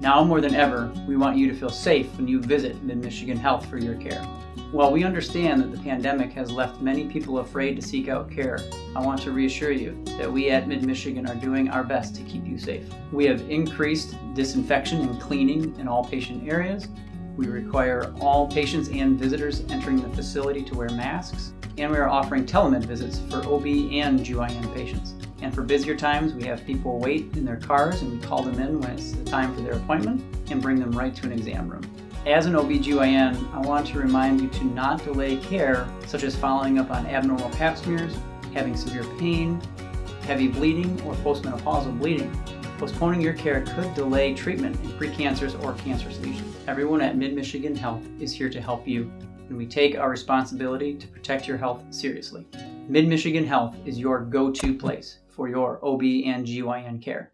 Now more than ever, we want you to feel safe when you visit Mid-Michigan Health for your care. While we understand that the pandemic has left many people afraid to seek out care, I want to reassure you that we at Mid-Michigan are doing our best to keep you safe. We have increased disinfection and cleaning in all patient areas. We require all patients and visitors entering the facility to wear masks, and we are offering telemed visits for OB and GYN patients. And for busier times, we have people wait in their cars and we call them in when it's the time for their appointment and bring them right to an exam room. As an OB/GYN, I want to remind you to not delay care, such as following up on abnormal pap smears, having severe pain, heavy bleeding, or postmenopausal bleeding. Postponing your care could delay treatment in precancers or cancerous lesions. Everyone at Mid-Michigan Health is here to help you, and we take our responsibility to protect your health seriously. Mid-Michigan Health is your go-to place for your OB and GYN care.